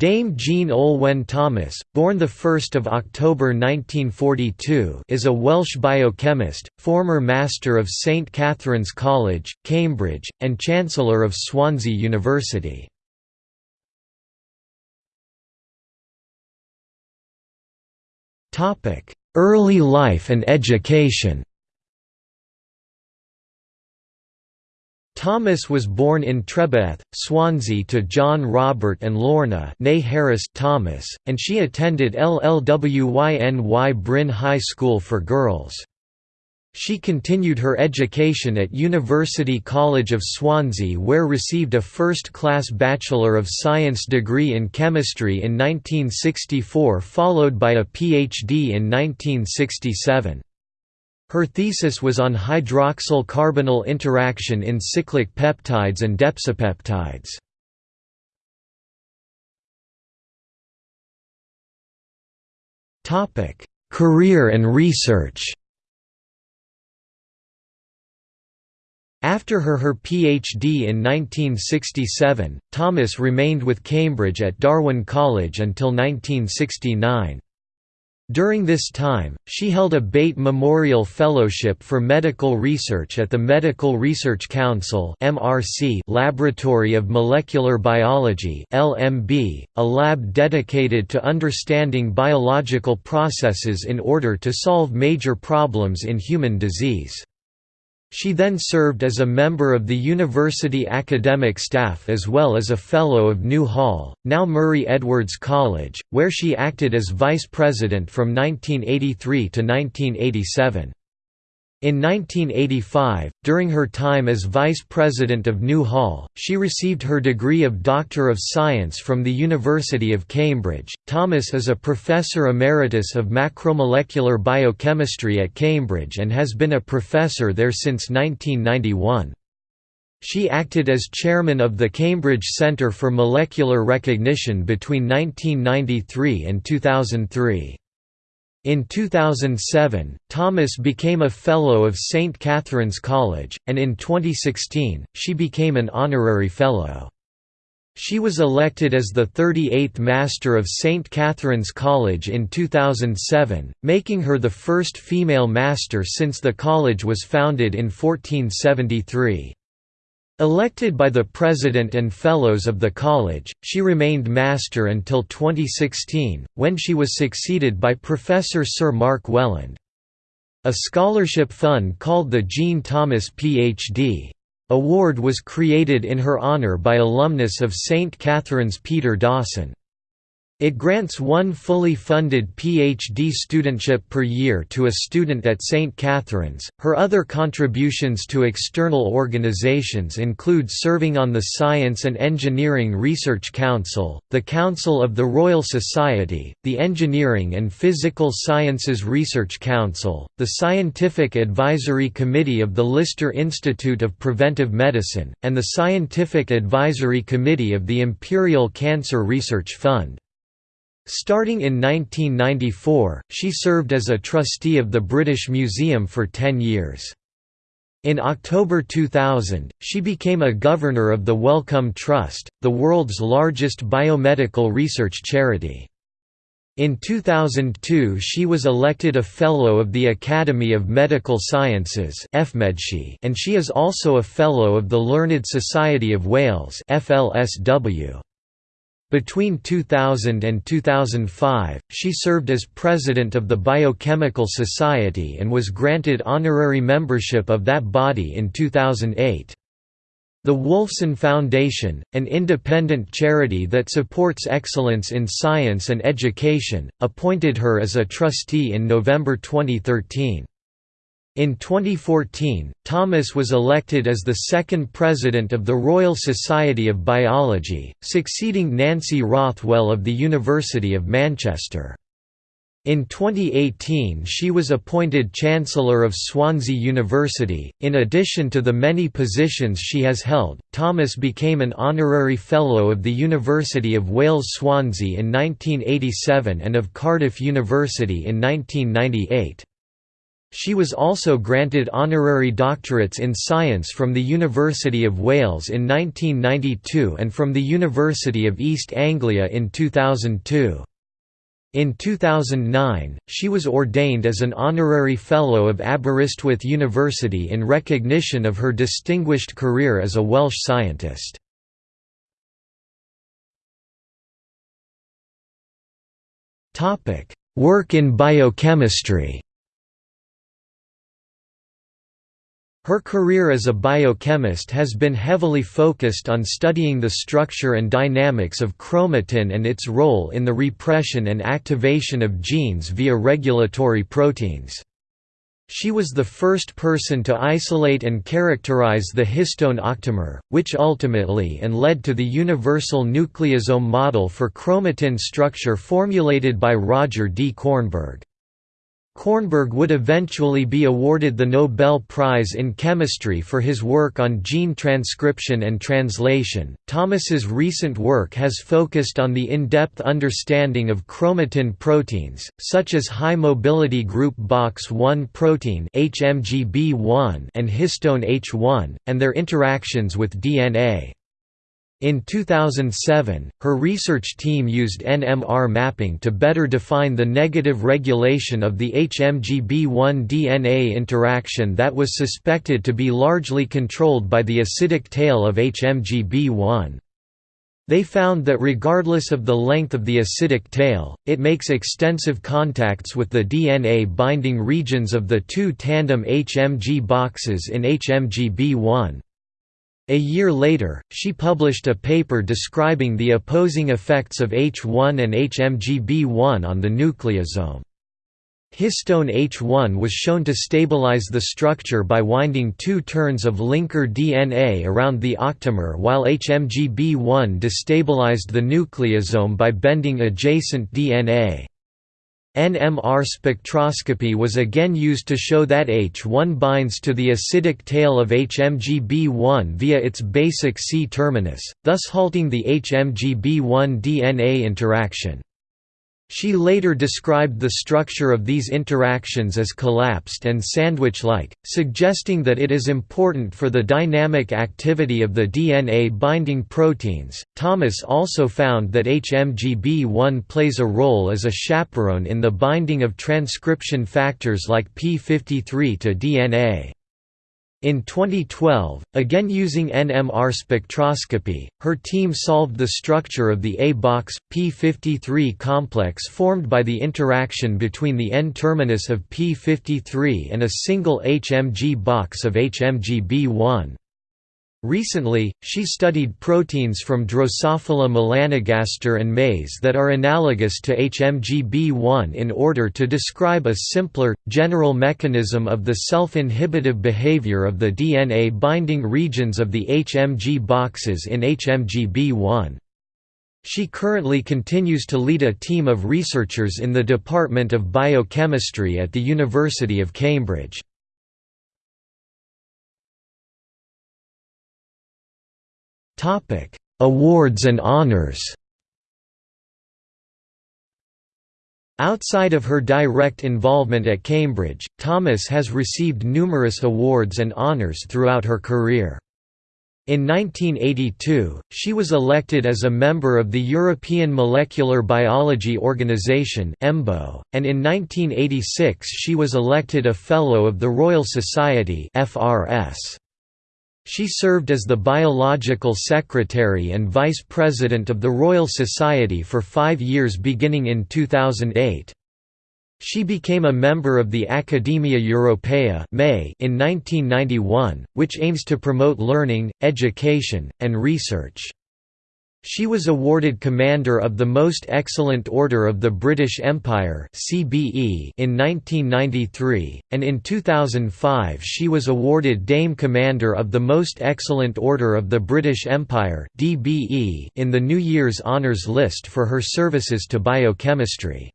Dame Jean Olwen Thomas, born 1 October 1942 is a Welsh biochemist, former Master of St Catherine's College, Cambridge, and Chancellor of Swansea University. Early life and education Thomas was born in Treboeth, Swansea to John Robert and Lorna Harris Thomas, and she attended Llwyn-y-Bryn High School for Girls. She continued her education at University College of Swansea where received a first-class Bachelor of Science degree in chemistry in 1964 followed by a PhD in 1967. Her thesis was on hydroxyl carbonyl interaction in cyclic peptides and depsipeptides. Career and research After her her PhD in 1967, Thomas remained with Cambridge at Darwin College until 1969. During this time, she held a Beit Memorial Fellowship for Medical Research at the Medical Research Council Laboratory of Molecular Biology a lab dedicated to understanding biological processes in order to solve major problems in human disease. She then served as a member of the university academic staff as well as a Fellow of New Hall, now Murray Edwards College, where she acted as vice president from 1983 to 1987. In 1985, during her time as vice president of New Hall, she received her degree of Doctor of Science from the University of Cambridge. Thomas is a professor emeritus of macromolecular biochemistry at Cambridge and has been a professor there since 1991. She acted as chairman of the Cambridge Centre for Molecular Recognition between 1993 and 2003. In 2007, Thomas became a Fellow of St. Catherine's College, and in 2016, she became an Honorary Fellow. She was elected as the 38th Master of St. Catherine's College in 2007, making her the first female Master since the college was founded in 1473. Elected by the President and Fellows of the College, she remained Master until 2016, when she was succeeded by Professor Sir Mark Welland. A scholarship fund called the Jean Thomas Ph.D. Award was created in her honour by alumnus of St. Catherine's Peter Dawson. It grants one fully funded PhD studentship per year to a student at St. Catherine's. Her other contributions to external organizations include serving on the Science and Engineering Research Council, the Council of the Royal Society, the Engineering and Physical Sciences Research Council, the Scientific Advisory Committee of the Lister Institute of Preventive Medicine, and the Scientific Advisory Committee of the Imperial Cancer Research Fund. Starting in 1994, she served as a trustee of the British Museum for 10 years. In October 2000, she became a governor of the Wellcome Trust, the world's largest biomedical research charity. In 2002 she was elected a Fellow of the Academy of Medical Sciences and she is also a Fellow of the Learned Society of Wales FLSW. Between 2000 and 2005, she served as president of the Biochemical Society and was granted honorary membership of that body in 2008. The Wolfson Foundation, an independent charity that supports excellence in science and education, appointed her as a trustee in November 2013. In 2014, Thomas was elected as the second president of the Royal Society of Biology, succeeding Nancy Rothwell of the University of Manchester. In 2018 she was appointed Chancellor of Swansea University. In addition to the many positions she has held, Thomas became an Honorary Fellow of the University of Wales Swansea in 1987 and of Cardiff University in 1998. She was also granted honorary doctorates in science from the University of Wales in 1992 and from the University of East Anglia in 2002. In 2009, she was ordained as an honorary Fellow of Aberystwyth University in recognition of her distinguished career as a Welsh scientist. Work in biochemistry Her career as a biochemist has been heavily focused on studying the structure and dynamics of chromatin and its role in the repression and activation of genes via regulatory proteins. She was the first person to isolate and characterize the histone octamer, which ultimately and led to the universal nucleosome model for chromatin structure formulated by Roger D. Kornberg. Kornberg would eventually be awarded the Nobel Prize in Chemistry for his work on gene transcription and translation. Thomas's recent work has focused on the in-depth understanding of chromatin proteins, such as high mobility group Box1 protein (HMGB1) and histone H1, and their interactions with DNA. In 2007, her research team used NMR mapping to better define the negative regulation of the HMGB1 DNA interaction that was suspected to be largely controlled by the acidic tail of HMGB1. They found that regardless of the length of the acidic tail, it makes extensive contacts with the DNA binding regions of the two tandem HMG boxes in HMGB1. A year later, she published a paper describing the opposing effects of H1 and HMGB1 on the nucleosome. Histone H1 was shown to stabilize the structure by winding two turns of linker DNA around the octamer while HMGB1 destabilized the nucleosome by bending adjacent DNA. NMR spectroscopy was again used to show that H1 binds to the acidic tail of HMGB1 via its basic C terminus, thus halting the HMGB1 DNA interaction. She later described the structure of these interactions as collapsed and sandwich-like, suggesting that it is important for the dynamic activity of the DNA binding proteins. Thomas also found that HMGB1 plays a role as a chaperone in the binding of transcription factors like p53 to DNA. In 2012, again using NMR spectroscopy, her team solved the structure of the A-box, P53 complex formed by the interaction between the N-terminus of P53 and a single HMG box of HMGB1. Recently, she studied proteins from Drosophila melanogaster and maize that are analogous to HMGB1 in order to describe a simpler, general mechanism of the self-inhibitive behavior of the DNA binding regions of the HMG boxes in HMGB1. She currently continues to lead a team of researchers in the Department of Biochemistry at the University of Cambridge. Topic: Awards and honors. Outside of her direct involvement at Cambridge, Thomas has received numerous awards and honors throughout her career. In 1982, she was elected as a member of the European Molecular Biology Organization and in 1986 she was elected a Fellow of the Royal Society FRS. She served as the Biological Secretary and Vice President of the Royal Society for five years beginning in 2008. She became a member of the Academia Europaea in 1991, which aims to promote learning, education, and research. She was awarded Commander of the Most Excellent Order of the British Empire (CBE) in 1993, and in 2005 she was awarded Dame Commander of the Most Excellent Order of the British Empire (DBE) in the New Year's Honours List for her services to biochemistry.